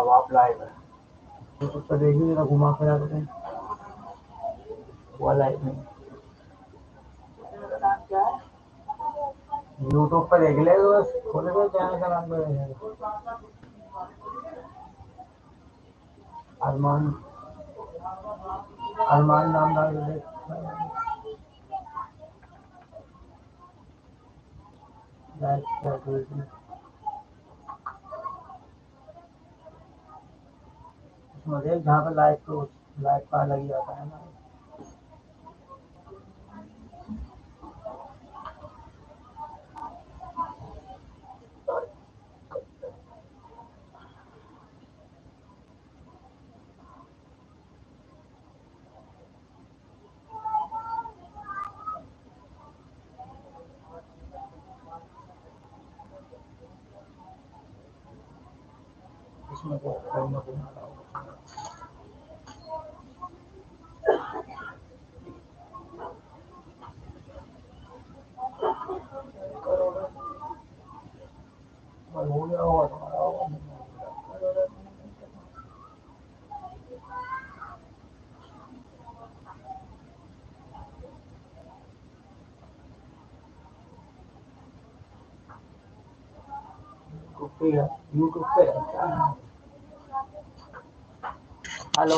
अब आप लाइव है यूट्यूब पर देखिए जरा घुमा फिरा करें हुआ लाइव में यूट्यूब पर देख ले बस खोले तो चैनल का नाम तो अरमान अरमान नाम डाल के देख लाइक क्या करेगी देख जहाँ पर लाइट तो लाइक का अलग आता है ना इसमें तो कोई ना कोई ना होगा। और हो गया होगा तुम्हारा होगा नहीं होगा। यूट्यूब यूट्यूब पे? हेलो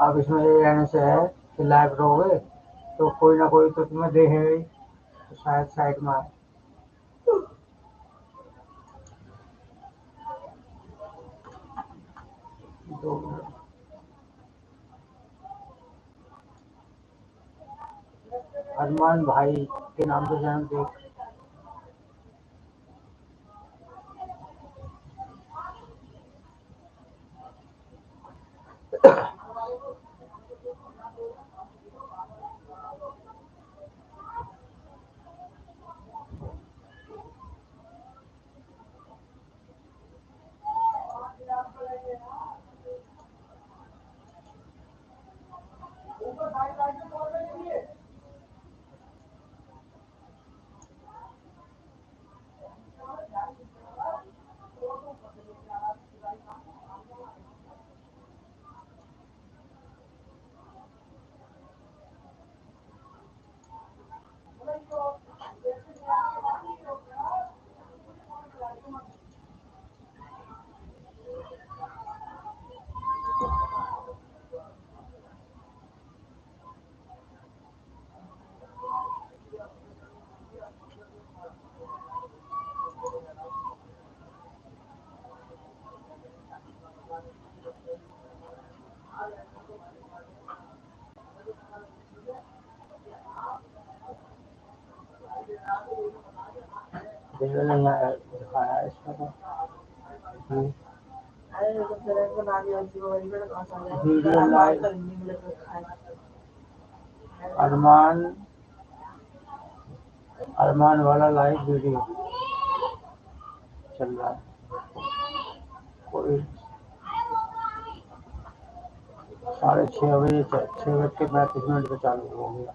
अब इसमें ये रहने से है कि लाइव रहोगे तो कोई ना कोई तो तुम्हें देखेगा ही तो शायद साइड में आए अरमान भाई के नाम से चैनल देख। देखो नहीं दिखाया इसमें तो अरमान अरमान वाला लाइव वीडियो चल रहा है। कोई साढ़े छः बजे छः बज के पैंतीस मिनट पे चालू हो गया।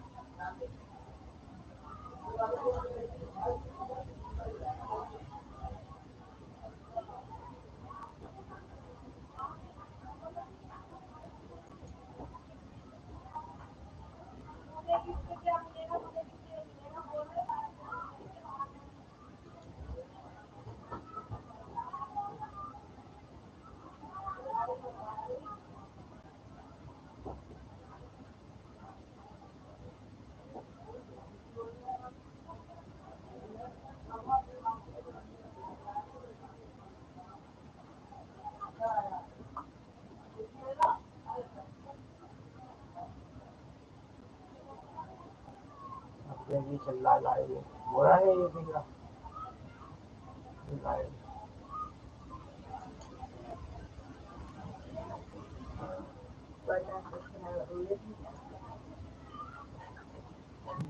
चिल्ला लाए है ये बिगड़ा चिल्लाए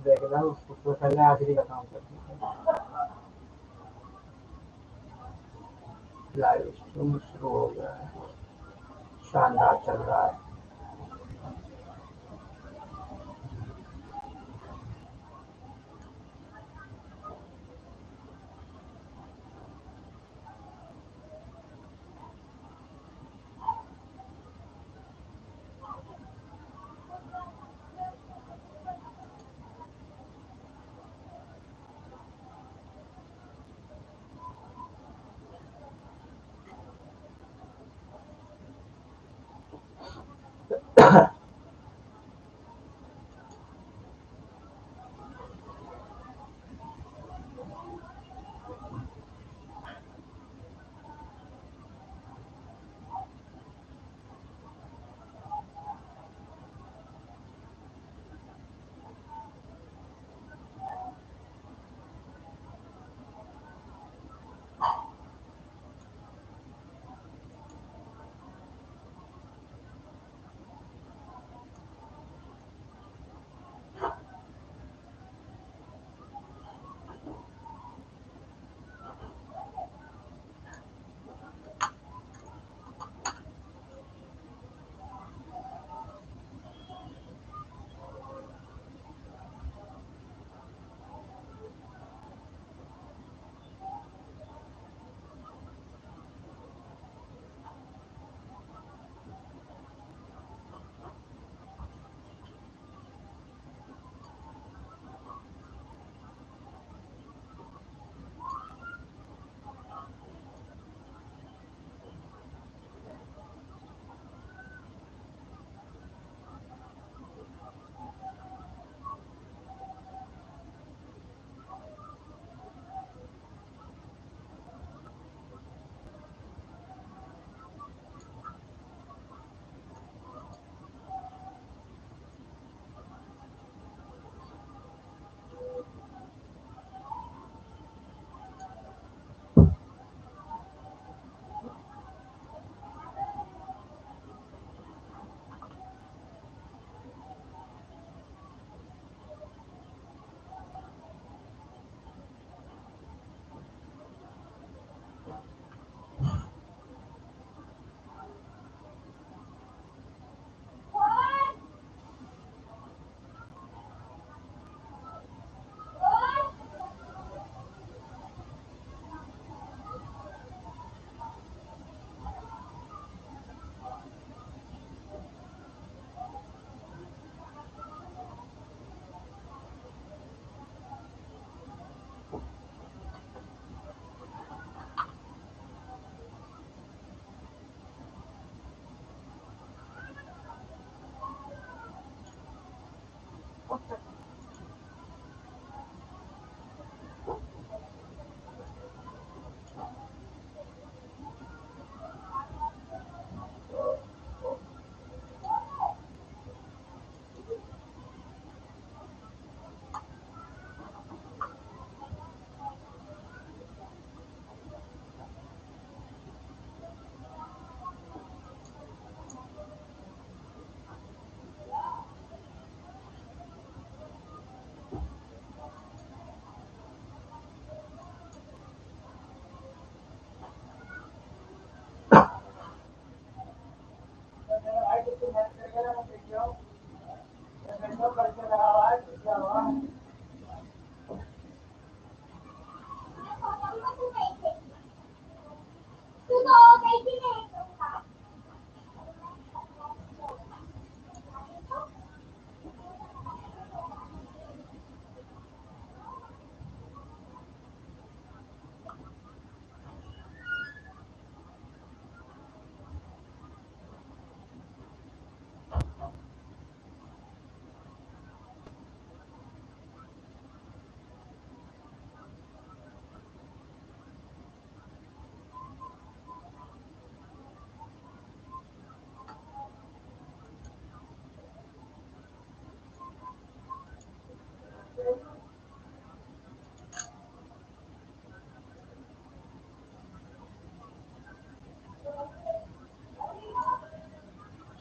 देखना उसको तो आखिरी का काम करती लाइव शुरू हो गया है शानदार चल रहा है।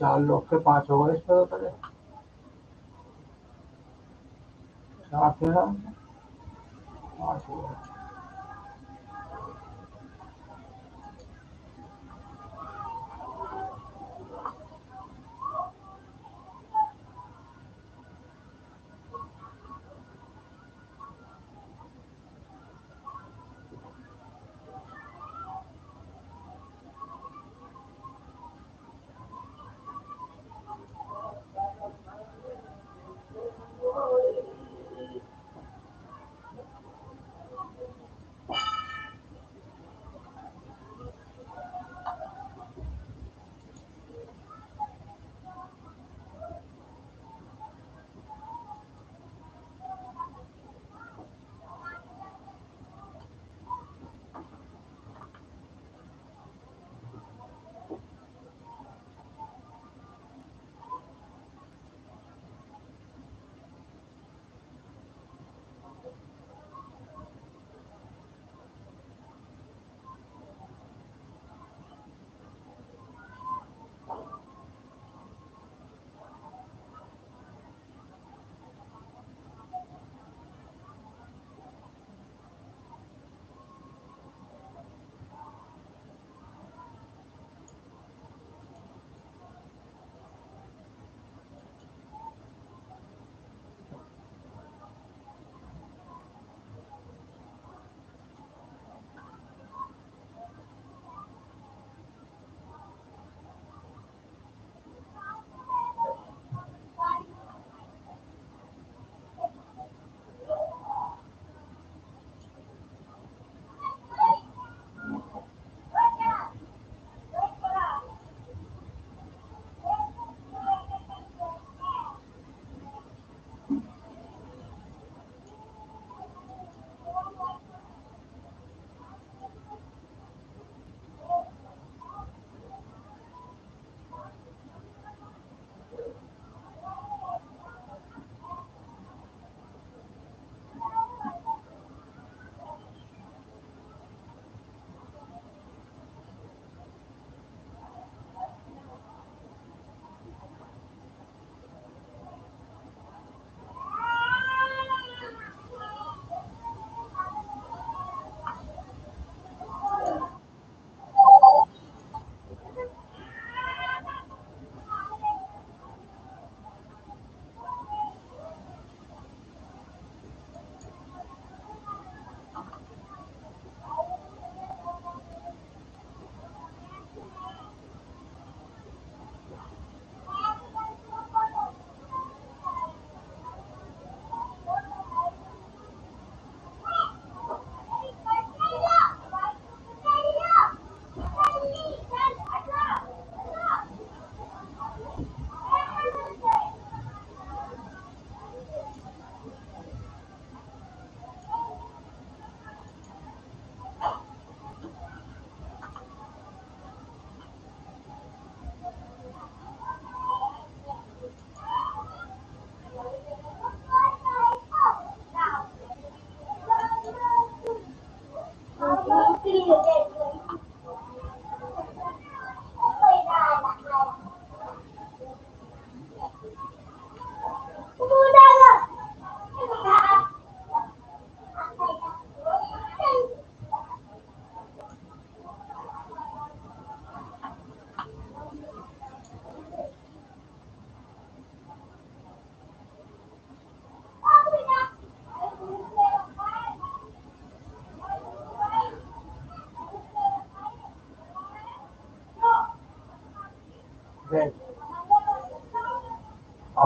चार लोग के पाँच हो गए इस तरह पहले चार थे ना? पाँच हो गए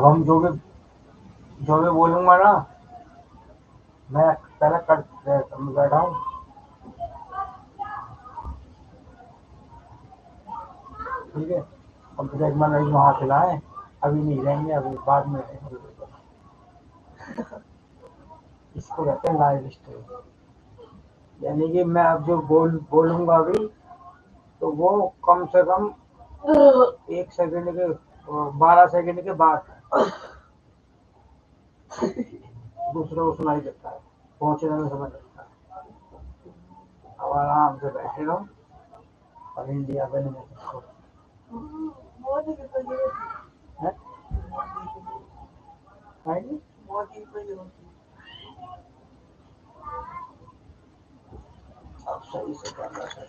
अब हम जो भी जो भी बोलूँगा ना मैं पहले कर बैठा हूँ। ठीक है? अब तो देख मैंने वहाँ खिलाए अभी नहीं रहेंगे अभी बाद में इसको कहते हैं लाइव स्ट्रीम यानी कि मैं अब जो बोल बोलूँगा अभी तो वो कम से कम एक सेकंड के बारह सेकंड के बाद दूसरे को सुनाई देता है। पहुँचने में समय लगता है। अब आराम से बैठे रहो और इंडिया में देखो तो है है? ये होती अब सही से कैमरा सेट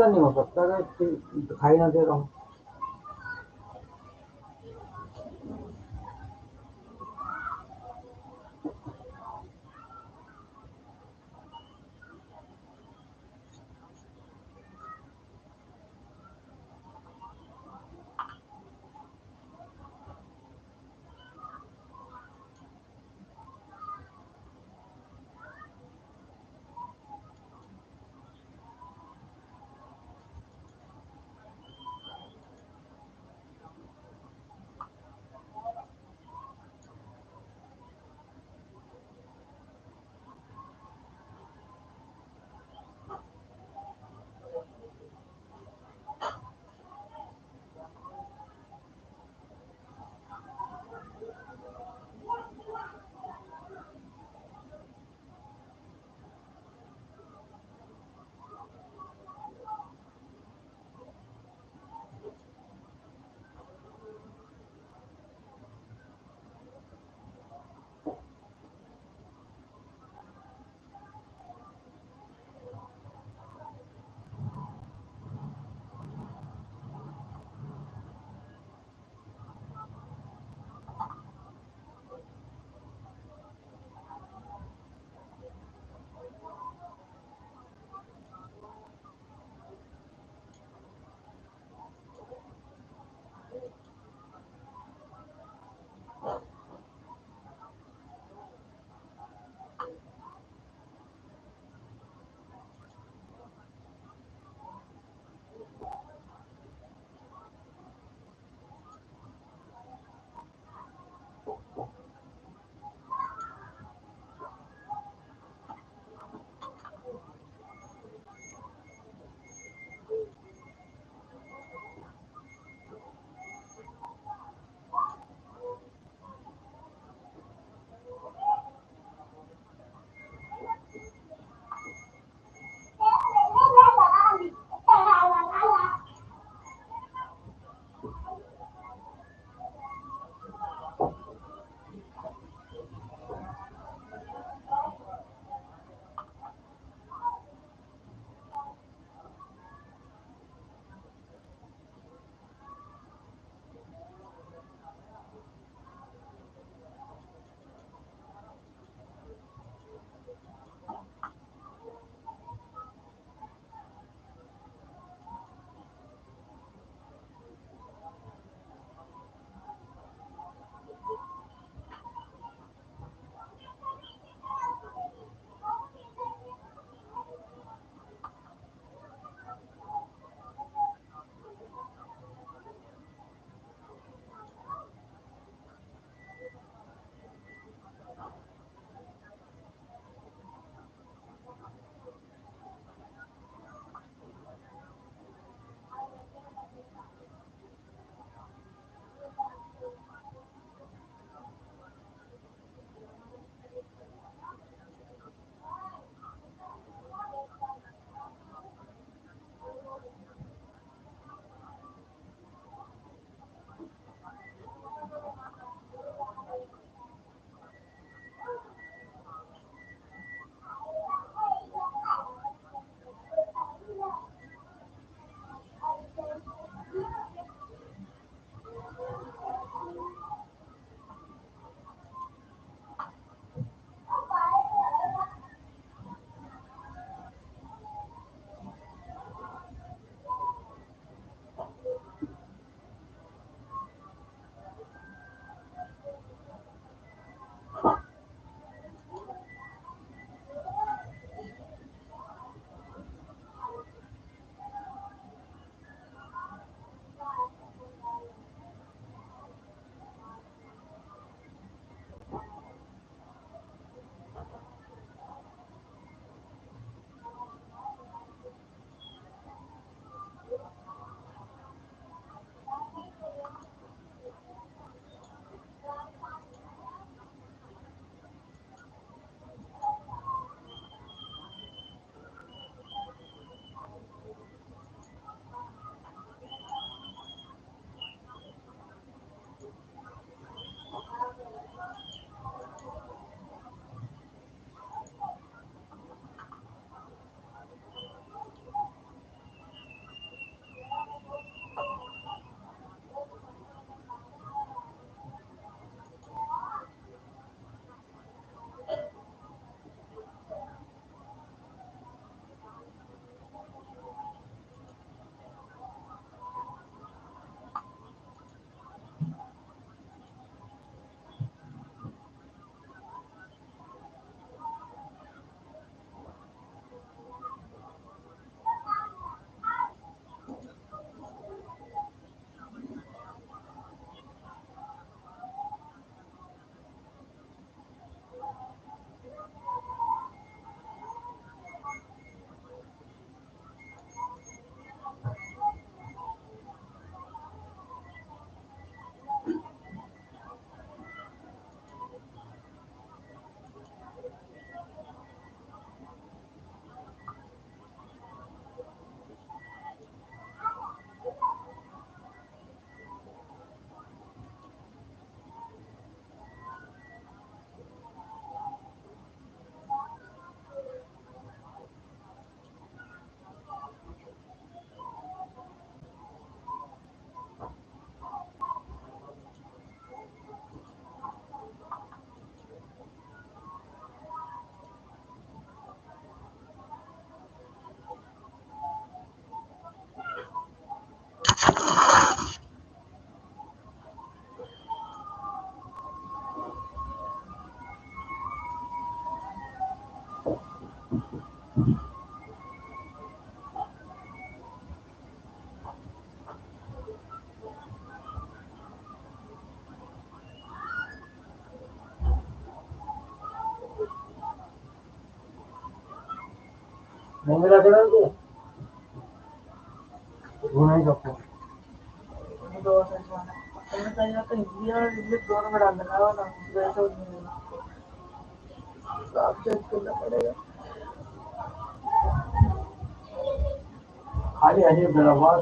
करिए ऐसा नहीं हो सकता कि दिखाई ना दे रहा हूँ नहीं मिला तेरा को नहीं सकता दो सच माना तुमने कहीं ना कहीं हिंदी और इंग्लिश दोनों में डाल देना ना वैसे नहीं तो आप चेंज करना पड़ेगा। खाली बराबर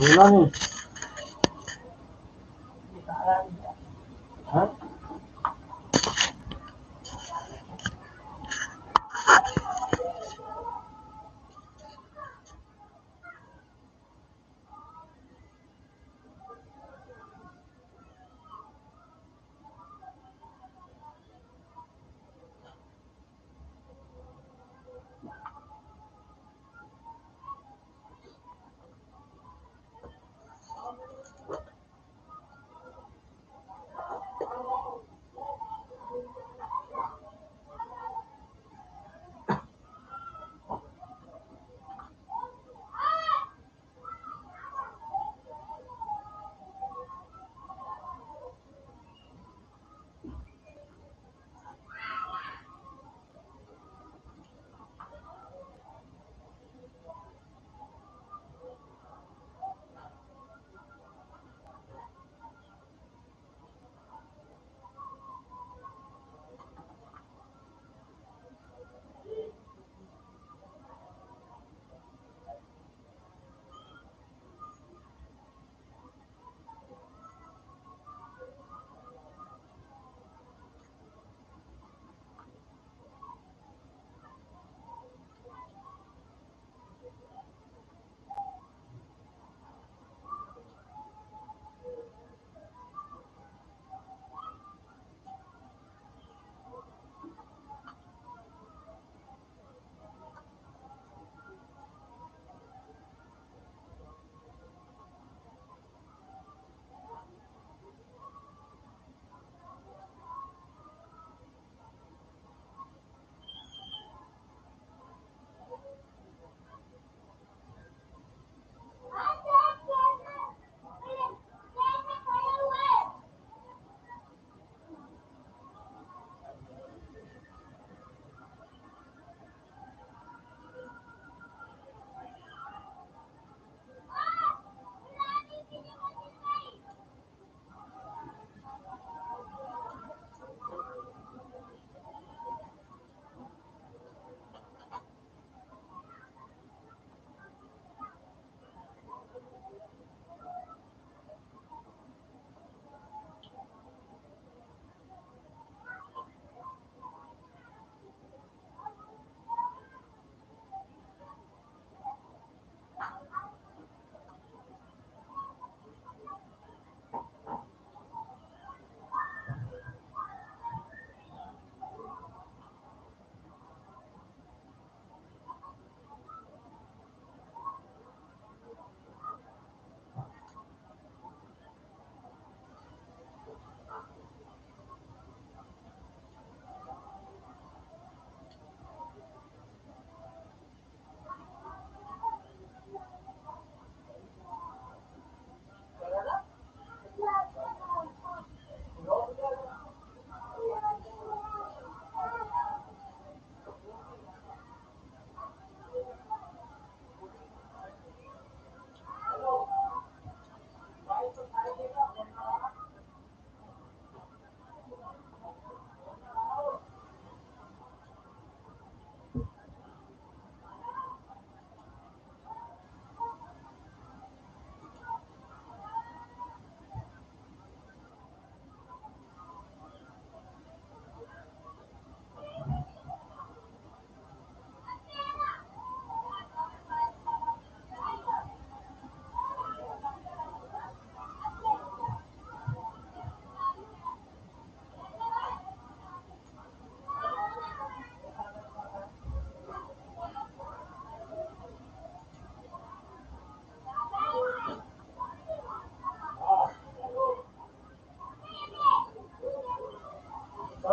बोला नहीं दिखाया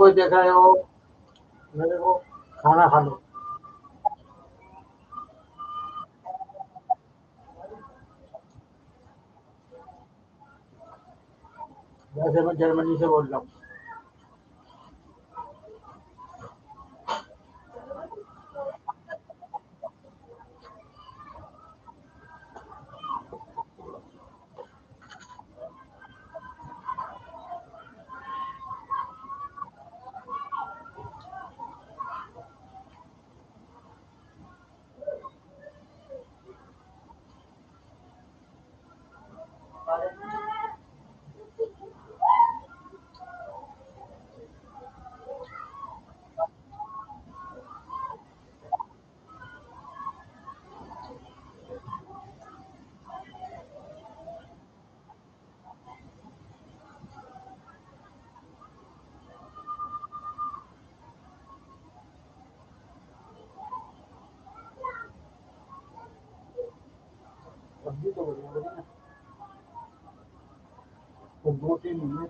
कोई देख है वो? मेरे को खाना खा लो। वैसे मैं जर्मनी से बोल रहा हूँ। anymore.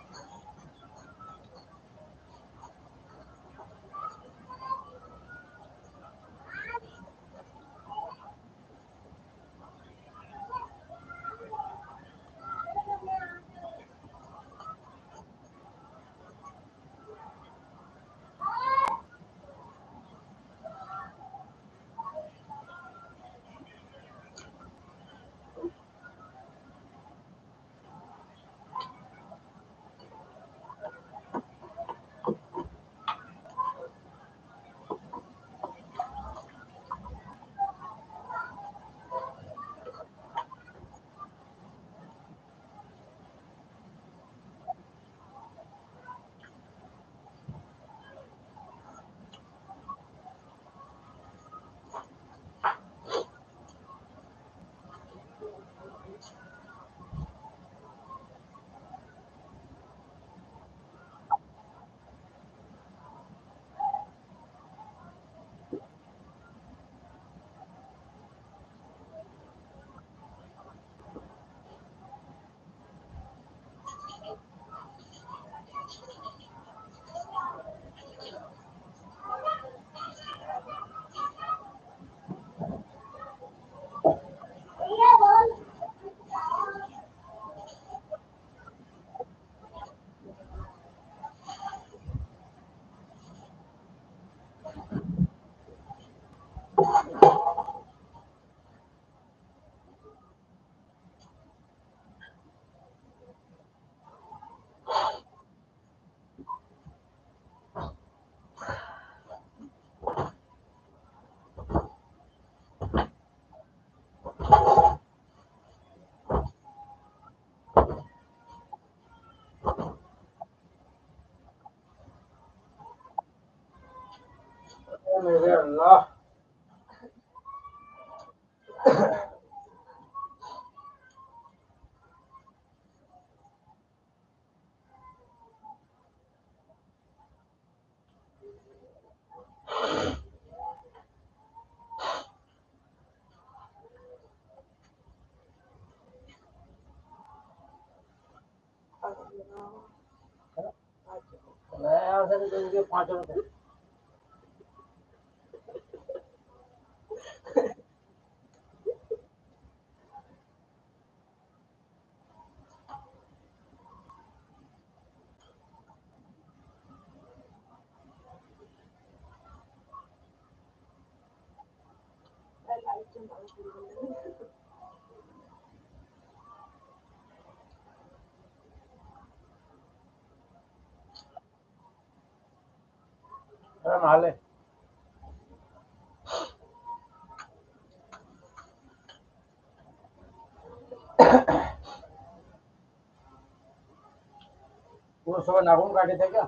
मेरे अल्लाह पाँच रुपये अरे माले। वो सुबह नाखून काटे थे क्या?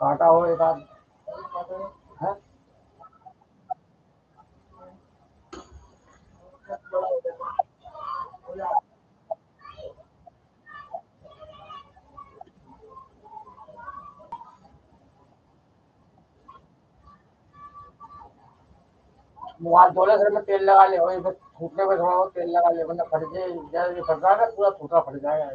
काटा हो एक आध। है धोले सर में तेल लगा ले, वही फिर फूटने में थोड़ा बहुत तेल लगा ले, वरना फट जाए जैसे फट रहा है पूरा फूटा फट जाएगा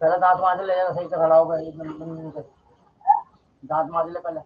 पहले दांत मांज ले जाना सही से खड़ा होगा एकदम दांत मांज ले पहले।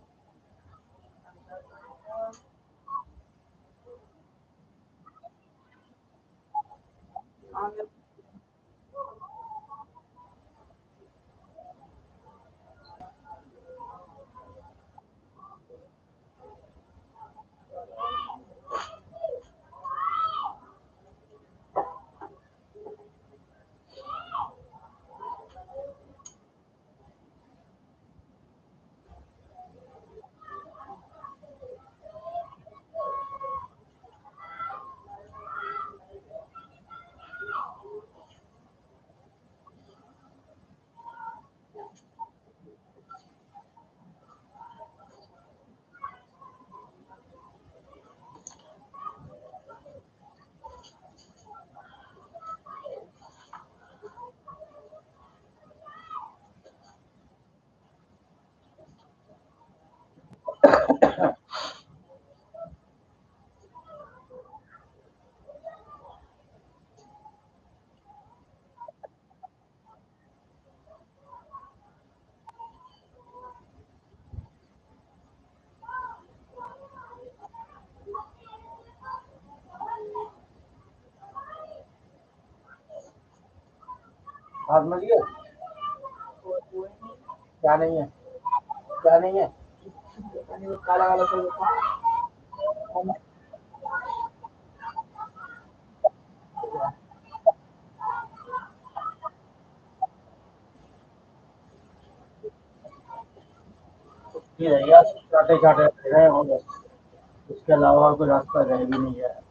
ही नहीं क्या नहीं है? क्या नहीं है? काला काला सा होता ये रहे हो बस इसके अलावा कोई रास्ता रह भी नहीं है।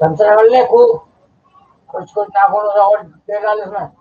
ढंग कर ले खूब कुछ कुछ नाखून और दे डाल इसमें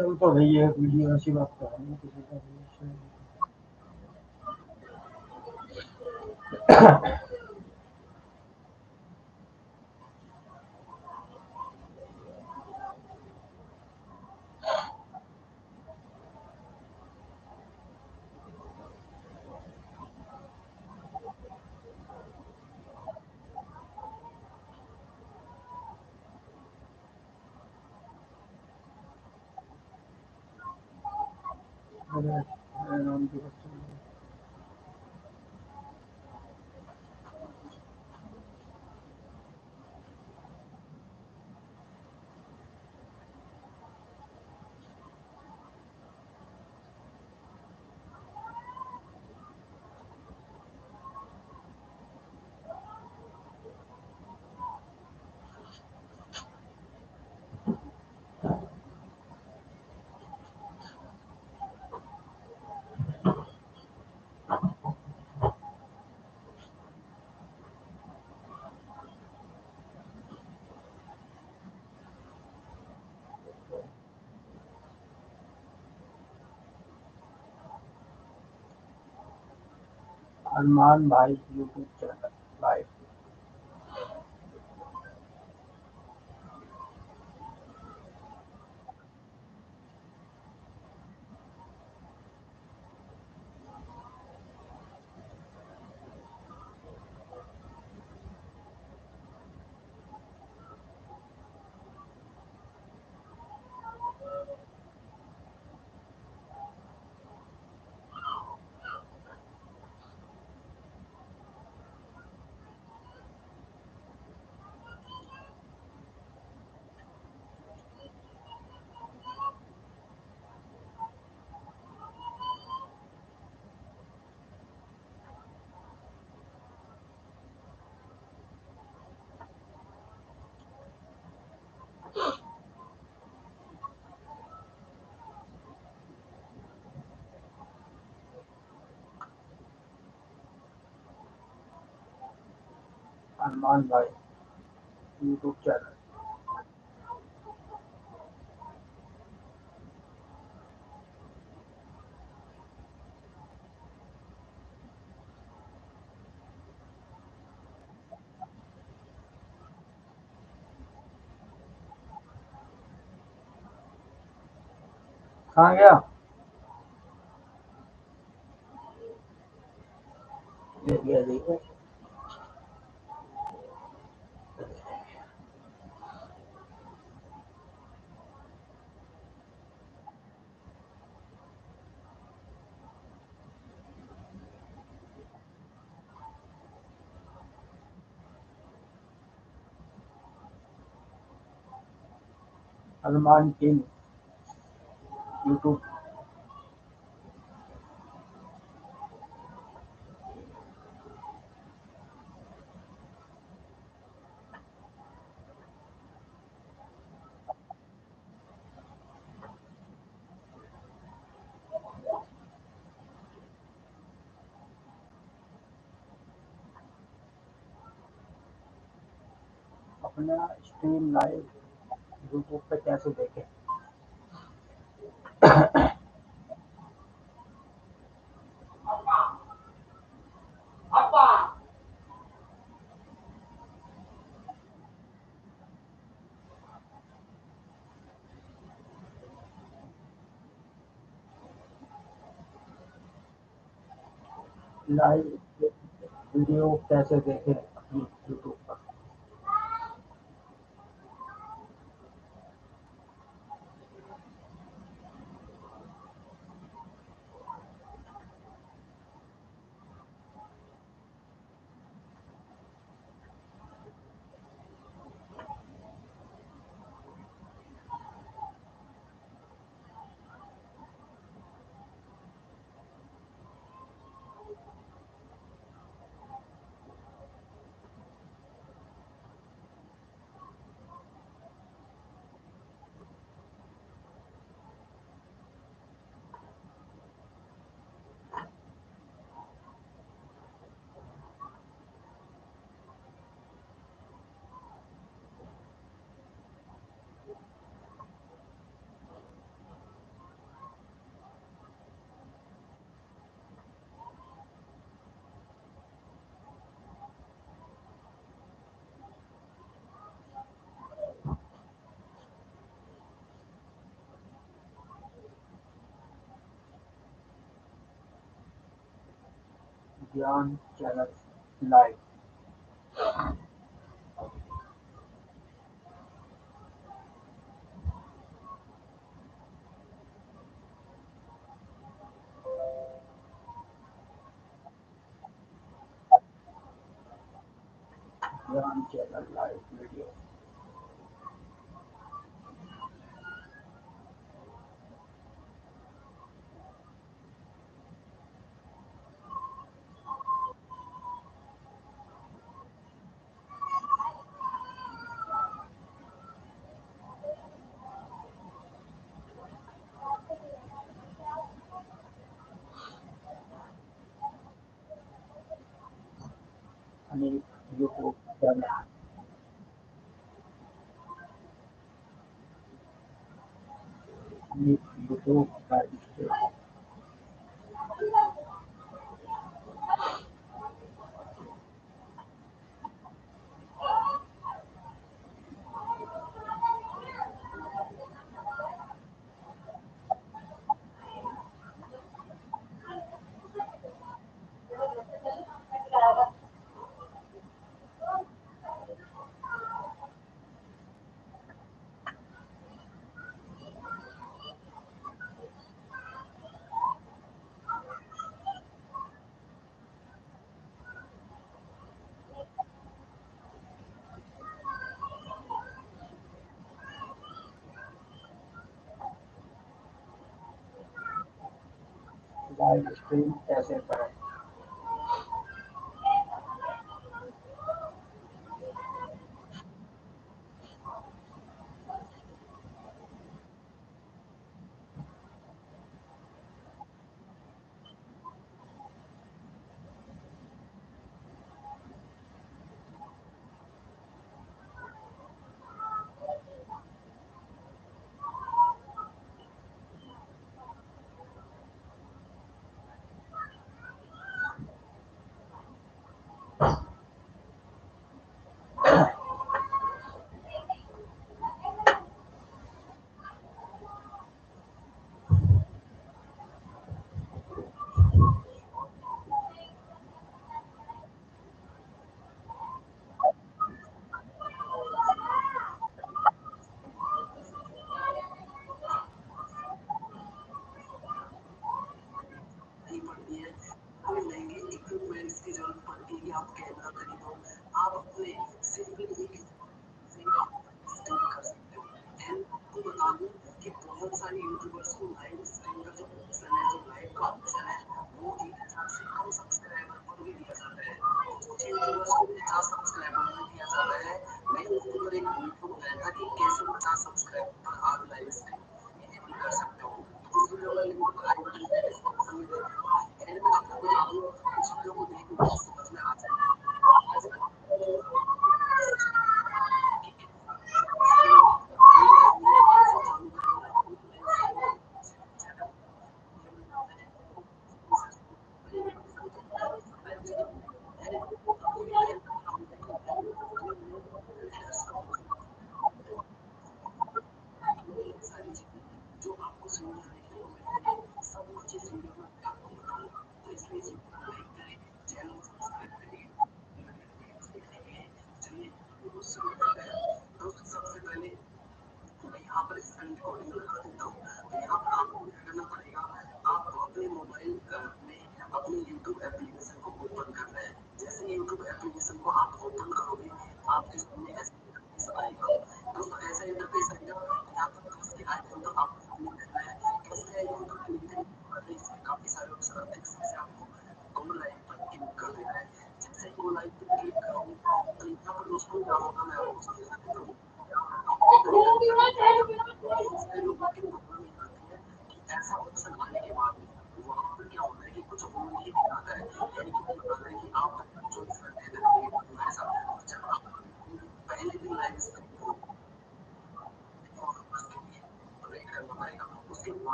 चल तो रही है वीडियो ऐसी बात तो है किसी का अरमान भाई यूट्यूब चैनल लाइव अरमान भाई यूट्यूब चैनल कहाँ गया देख गया अरमान किंग यूट्यूब अपना स्ट्रीम लाइव यूट्यूब पे कैसे देखें? लाइव वीडियो कैसे देखें अपनी यूट्यूब पर ज्ञान चैनल लाइव ज्ञान चैनल लाइव वीडियो आणि यूट्यूब चैनल आणि YouTube live stream live stream कैसे करें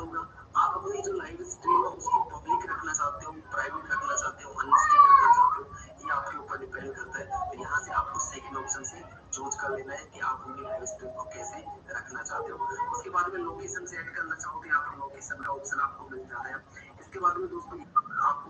होगा। आप अपनी जो लाइव स्ट्रीम है उसको पब्लिक रखना चाहते हो प्राइवेट रखना चाहते हो अनलिस्टेड रखना चाहते हो, ये आपके ऊपर डिपेंड करता है। तो यहाँ से आपको सेकंड ऑप्शन से चूज़ कर लेना है कि आप अपनी लाइव स्ट्रीम को कैसे रखना चाहते हो। उसके बाद में लोकेशन से ऐड करना चाहोगे तो यहाँ पर लोकेशन का ऑप्शन आपको मिल जा रहा है। इसके बाद में दोस्तों, आपको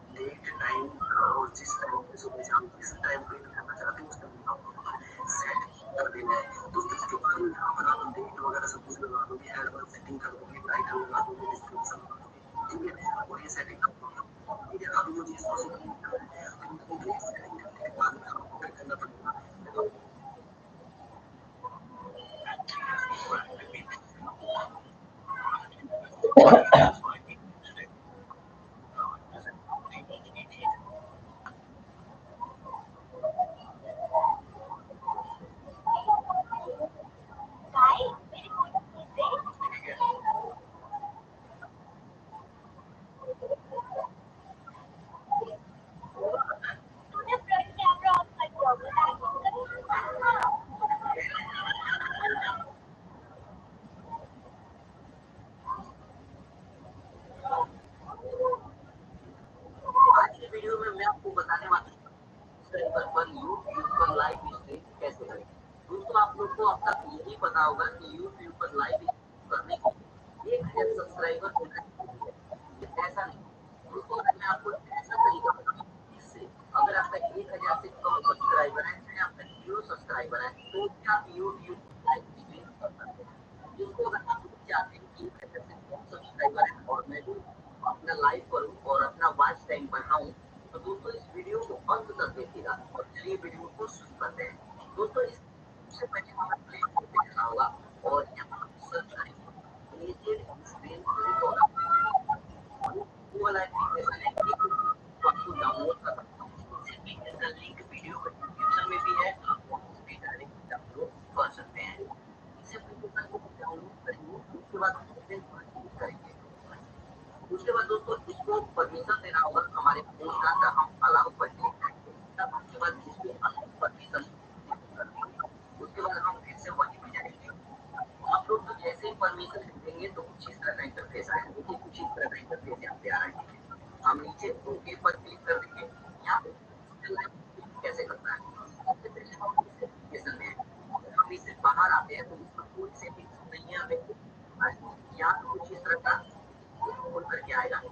डेट टाइम और जिस टाइम पे सुबह शाम जिस टाइम पे करना चाहते हो उस टाइम आपको सेट कर देना है तो उसके बाद यहाँ पर आप डेट वगैरह सब कुछ लगा दोगे एड वर्क सेटिंग कर दोगे टाइटल लगा दोगे डिस्क्रिप्शन लगा दोगे ठीक है और ये सेटिंग कर दोगे ठीक है अभी मुझे इसको कंप्लीट करना है तो कंप्लीट करने के बाद में आपको क्या करना पड़ेगा